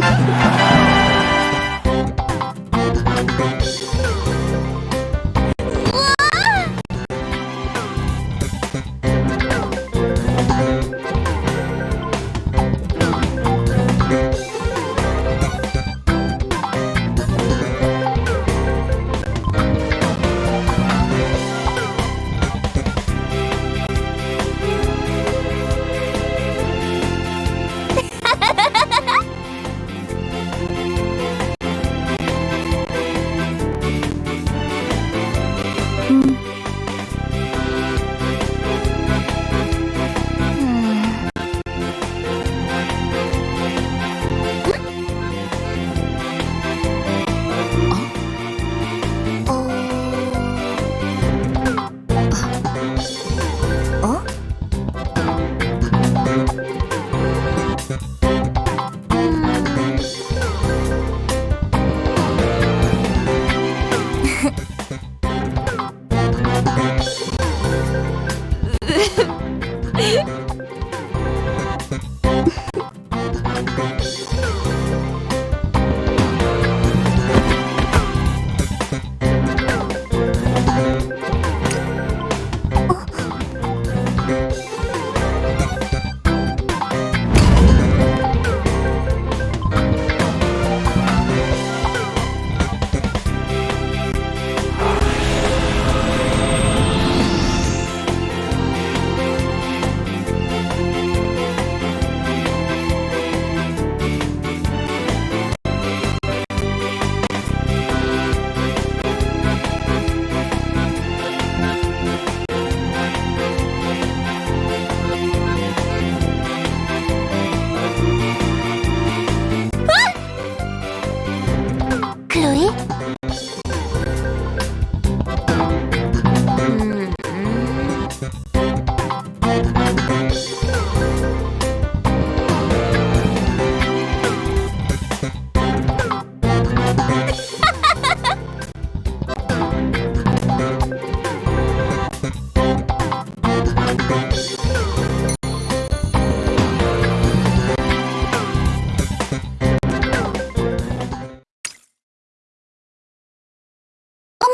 Yeah. Yeah.